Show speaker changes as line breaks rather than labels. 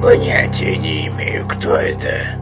Понятия не имею, кто это.